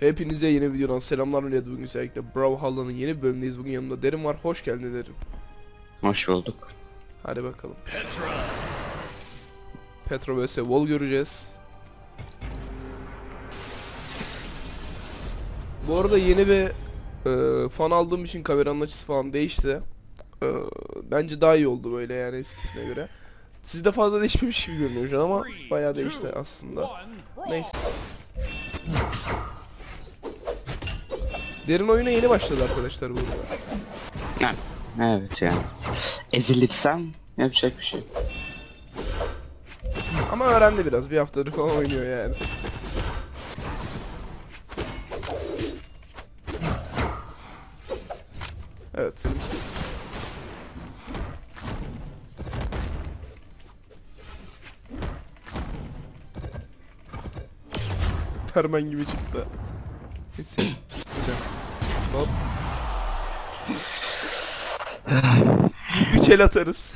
Hepinize yeni videodan selamlar millet bugün özellikle Brawlhalla'nın yeni bölümündeyiz. Bugün yanımda Derin var. Hoş geldin Derin. Hoş bulduk. Hadi bakalım. Petra vs. Wall göreceğiz. Bu arada yeni bir e, fan aldığım için kameranın açısı falan değişti. E, Bence daha iyi oldu böyle yani eskisine göre. Sizde fazla değişmemiş gibi görünüyor şu an ama bayağı değişti aslında. Neyse Derin oyuna yeni başladı arkadaşlar. Ha, Evet yani. Ezilirsem yapacak bir şey. Ama öğrendi biraz. Bir haftadır falan oynuyor yani. Evet. Permen gibi çıktı. Neyse. Hop. Üç el atarız.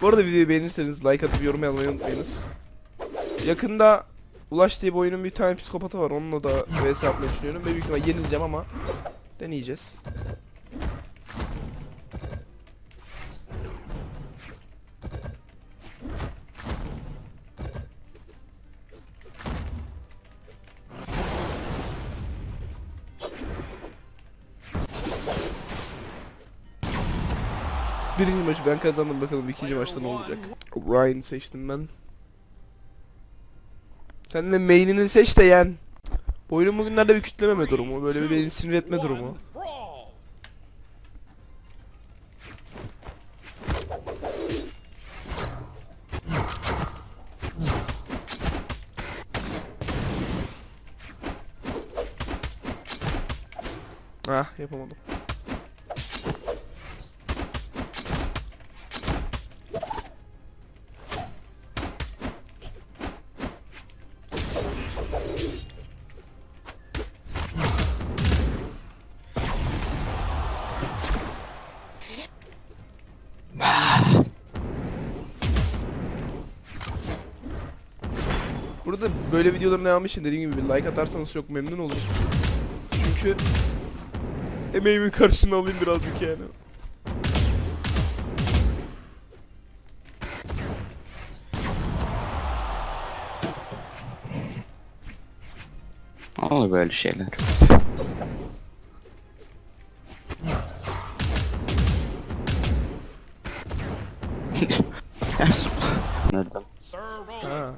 Bu arada videoyu beğenirseniz like atıp yorum yazmayı unutmayınız. Yakında Ulaş diye bir oyunun bir tane psikopatı var. Onunla da vs atmayı düşünüyorum. Ve büyük ihtimal yenileceğim ama deneyeceğiz. Birinci maçı ben kazandım bakalım ikinci maçta ne olacak. Ryan seçtim ben. Sen de main'ini seç de yen. Bu oyunun bugünlerde bir kütlememe durumu, böyle bir beni sinir etme durumu. Ah yapamadım. Burada böyle videoların devamı için dediğim gibi bir like atarsanız çok memnun olurum. Çünkü emeğimin karşılığını alayım birazcık yani. Olur böyle şeyler. Nereden? Ha.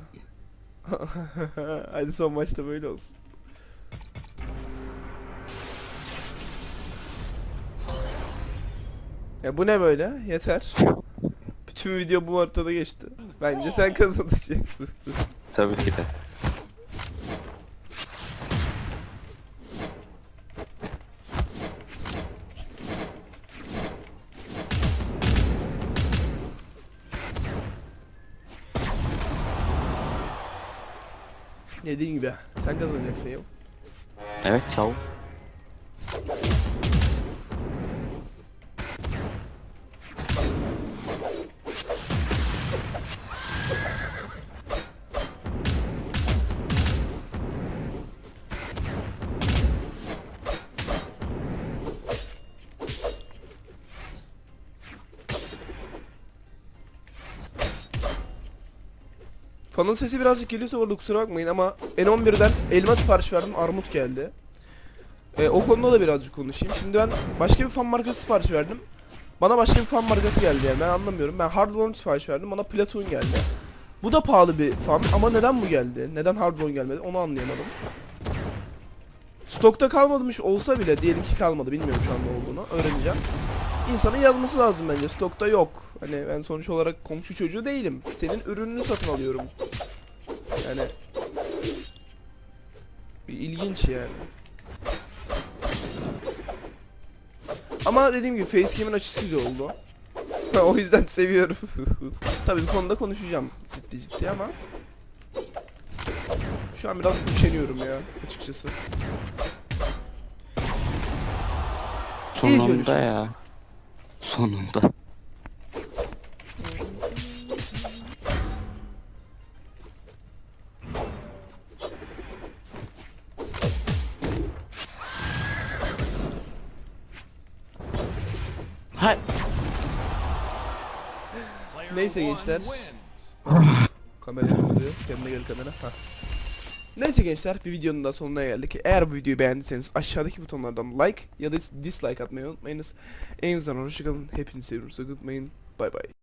Hadi son maçta böyle olsun. Ya bu ne böyle? Yeter. Bütün video bu haritada geçti. Bence sen kazanacaksın. Tabii ki de. Dediğim gibi sen kazanacaksın ya. Evet çabuk. Fanın sesi birazcık geliyorsa orada kusura bakmayın ama N11'den elma sipariş verdim armut geldi. E, o konuda da birazcık konuşayım. Şimdi ben başka bir fan markası sipariş verdim. Bana başka bir fan markası geldi yani ben anlamıyorum. Ben Hardware sipariş verdim bana Platoon geldi. Bu da pahalı bir fan ama neden bu geldi? Neden Hardware gelmedi onu anlayamadım. Stokta kalmamış olsa bile diyelim ki kalmadı bilmiyorum şu an ne olduğunu öğreneceğim. İnsanın yazması lazım bence stokta yok. Hani ben sonuç olarak komşu çocuğu değilim. Senin ürününü satın alıyorum. Yani bir ilginç yani. Ama dediğim gibi facecam'in açısı güzel oldu. o yüzden seviyorum. Tabii bu konuda konuşacağım ciddi ciddi ama şu an biraz üşeniyorum ya açıkçası. Sonunda ya. Sonunda. Ha Neyse gençler. Kamera oluyor. Kendine gel kamera. Hah. Neyse gençler bir videonun da sonuna geldik. Eğer bu videoyu beğendiyseniz aşağıdaki butonlardan like ya da dislike atmayı unutmayınız. En güzel hoşçakalın. Hepinizi seviyorum. Unutmayın. Bay bay.